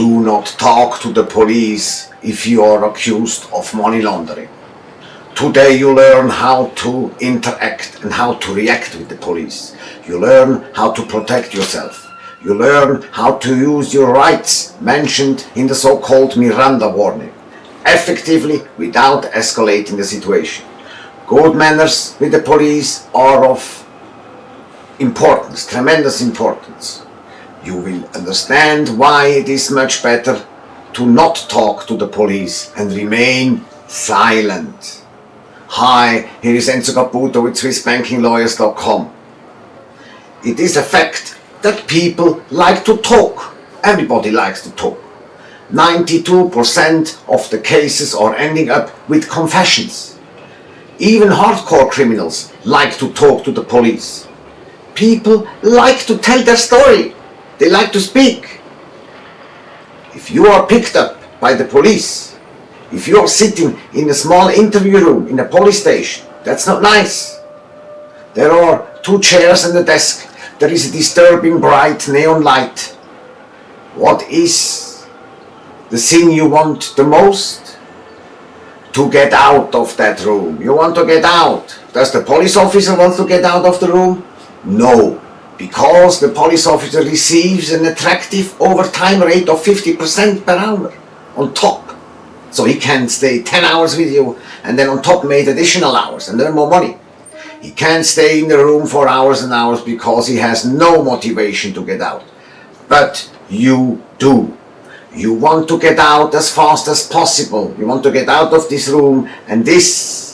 Do not talk to the police if you are accused of money laundering. Today you learn how to interact and how to react with the police. You learn how to protect yourself. You learn how to use your rights mentioned in the so-called Miranda warning, effectively without escalating the situation. Good manners with the police are of importance, tremendous importance. You will understand why it is much better to not talk to the police and remain silent. Hi, here is Enzo Caputo with SwissBankingLawyers.com. It is a fact that people like to talk. Everybody likes to talk. 92% of the cases are ending up with confessions. Even hardcore criminals like to talk to the police. People like to tell their story. They like to speak. If you are picked up by the police, if you are sitting in a small interview room in a police station, that's not nice. There are two chairs and a desk. There is a disturbing bright neon light. What is the thing you want the most? To get out of that room. You want to get out. Does the police officer want to get out of the room? No, because the police officer receives an attractive overtime rate of 50% per hour on top. So he can stay 10 hours with you and then on top made additional hours and earn more money. He can't stay in the room for hours and hours because he has no motivation to get out. But you do. You want to get out as fast as possible. You want to get out of this room and this,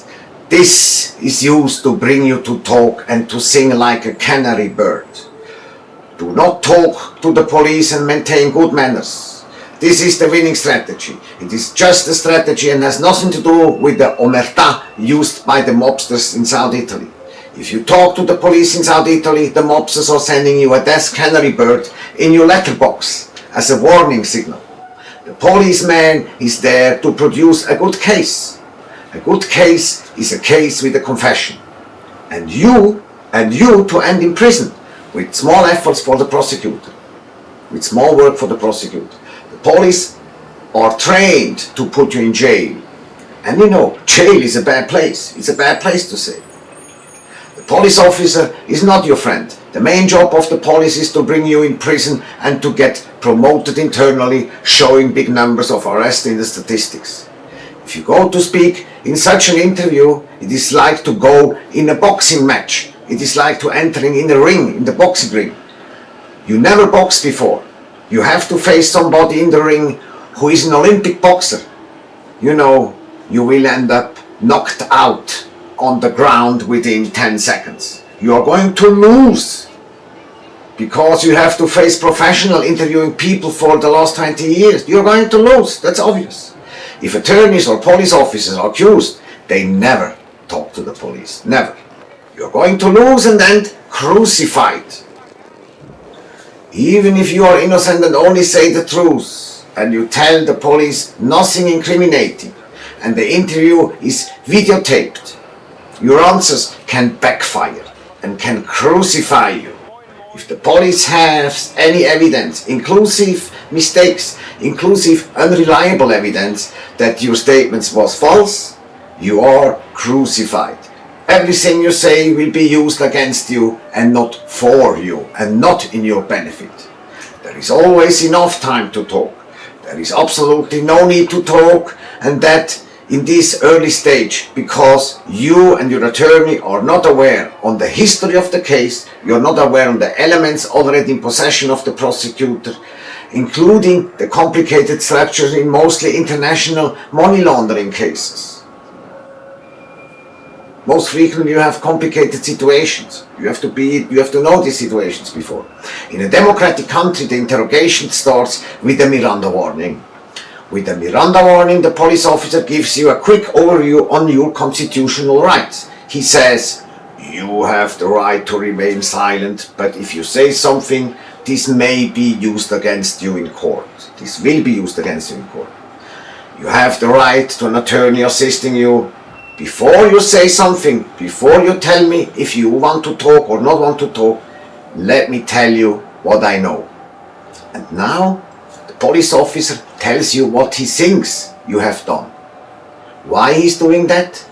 this is used to bring you to talk and to sing like a canary bird. Do not talk to the police and maintain good manners. This is the winning strategy. It is just a strategy and has nothing to do with the omerta used by the mobsters in South Italy. If you talk to the police in South Italy, the mobsters are sending you a death canary bird in your letterbox as a warning signal. The policeman is there to produce a good case. A good case is a case with a confession. And you, and you to end in prison with small efforts for the prosecutor. With small work for the prosecutor. The police are trained to put you in jail. And you know, jail is a bad place. It's a bad place to say. The police officer is not your friend. The main job of the police is to bring you in prison and to get promoted internally, showing big numbers of arrests in the statistics. If you go to speak in such an interview, it is like to go in a boxing match. It is like to entering in a ring, in the boxing ring. You never boxed before. You have to face somebody in the ring who is an Olympic boxer. You know, you will end up knocked out on the ground within 10 seconds. You are going to lose because you have to face professional interviewing people for the last 20 years. You're going to lose, that's obvious. If attorneys or police officers are accused, they never talk to the police, never. You're going to lose and end crucified. Even if you are innocent and only say the truth, and you tell the police nothing incriminating, and the interview is videotaped, your answers can backfire and can crucify you. If the police has any evidence, inclusive mistakes, inclusive unreliable evidence that your statements was false, you are crucified. Everything you say will be used against you and not for you and not in your benefit. There is always enough time to talk. There is absolutely no need to talk and that in this early stage because you and your attorney are not aware on the history of the case, you're not aware on the elements already in possession of the prosecutor, including the complicated structures in mostly international money laundering cases. Most frequently you have complicated situations. You have to be, you have to know these situations before. In a democratic country, the interrogation starts with a Miranda warning. With a Miranda warning, the police officer gives you a quick overview on your constitutional rights. He says, you have the right to remain silent, but if you say something, this may be used against you in court. This will be used against you in court. You have the right to an attorney assisting you before you say something, before you tell me if you want to talk or not want to talk, let me tell you what I know. And now the police officer tells you what he thinks you have done. Why he's doing that?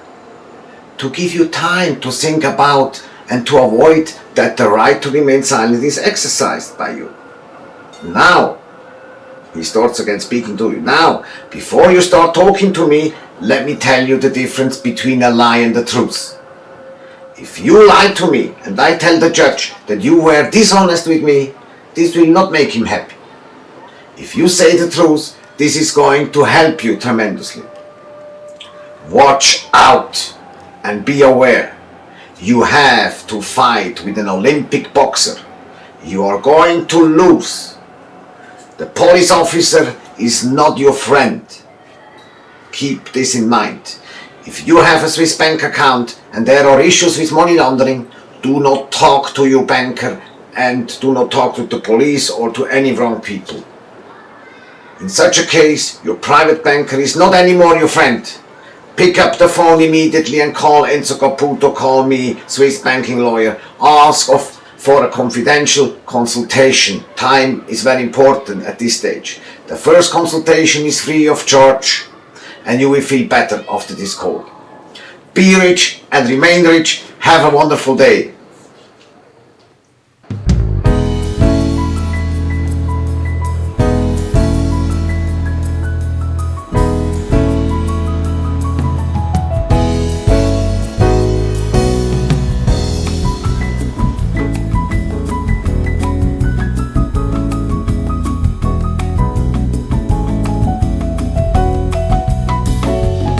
To give you time to think about and to avoid that the right to remain silent is exercised by you. Now, he starts again speaking to you. Now, before you start talking to me, let me tell you the difference between a lie and the truth. If you lie to me and I tell the judge that you were dishonest with me, this will not make him happy. If you say the truth, this is going to help you tremendously. Watch out and be aware. You have to fight with an Olympic boxer. You are going to lose. The police officer is not your friend. Keep this in mind. If you have a Swiss bank account and there are issues with money laundering, do not talk to your banker and do not talk to the police or to any wrong people. In such a case, your private banker is not anymore your friend. Pick up the phone immediately and call Enzo Caputo, call me, Swiss banking lawyer. Ask of, for a confidential consultation. Time is very important at this stage. The first consultation is free of charge and you will feel better after this call. Be rich and remain rich. Have a wonderful day.